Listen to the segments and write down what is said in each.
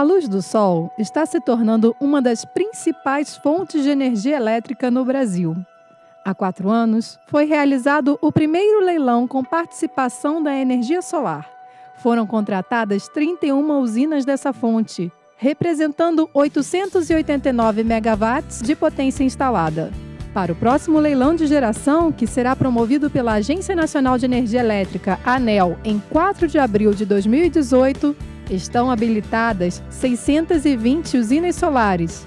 A luz do sol está se tornando uma das principais fontes de energia elétrica no Brasil. Há quatro anos, foi realizado o primeiro leilão com participação da energia solar. Foram contratadas 31 usinas dessa fonte, representando 889 megawatts de potência instalada. Para o próximo leilão de geração, que será promovido pela Agência Nacional de Energia Elétrica, ANEL, em 4 de abril de 2018, estão habilitadas 620 usinas solares,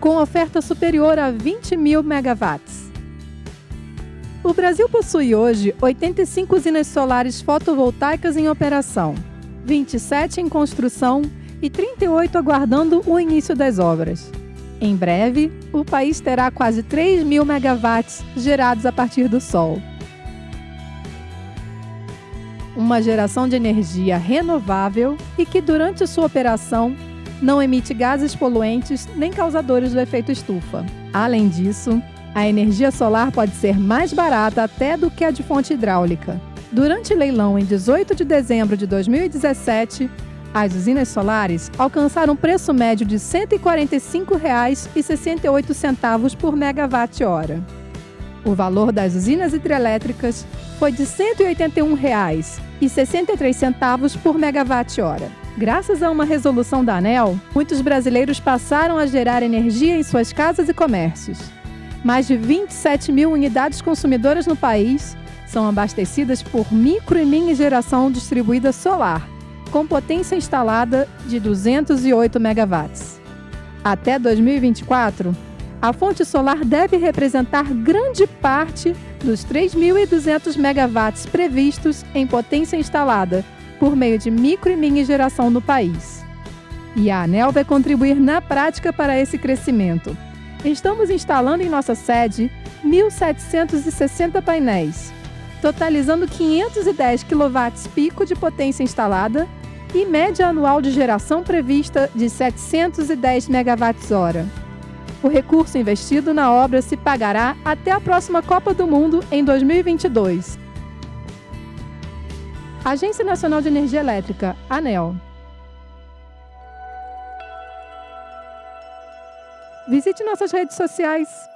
com oferta superior a 20 mil megawatts. O Brasil possui hoje 85 usinas solares fotovoltaicas em operação, 27 em construção e 38 aguardando o início das obras. Em breve, o país terá quase 3 mil megawatts gerados a partir do sol uma geração de energia renovável e que, durante sua operação, não emite gases poluentes nem causadores do efeito estufa. Além disso, a energia solar pode ser mais barata até do que a de fonte hidráulica. Durante leilão em 18 de dezembro de 2017, as usinas solares alcançaram um preço médio de R$ 145,68 por megawatt-hora. O valor das usinas hidrelétricas foi de R$ 181,63 por megawatt-hora. Graças a uma resolução da ANEL, muitos brasileiros passaram a gerar energia em suas casas e comércios. Mais de 27 mil unidades consumidoras no país são abastecidas por micro e mini geração distribuída solar, com potência instalada de 208 megawatts. Até 2024, a fonte solar deve representar grande parte dos 3.200 megawatts previstos em potência instalada por meio de micro e mini geração no país. E a ANEL vai contribuir na prática para esse crescimento. Estamos instalando em nossa sede 1.760 painéis, totalizando 510 kW pico de potência instalada e média anual de geração prevista de 710 MWh. O recurso investido na obra se pagará até a próxima Copa do Mundo em 2022. Agência Nacional de Energia Elétrica, ANEL. Visite nossas redes sociais.